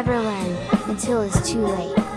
Never learn until it's too late.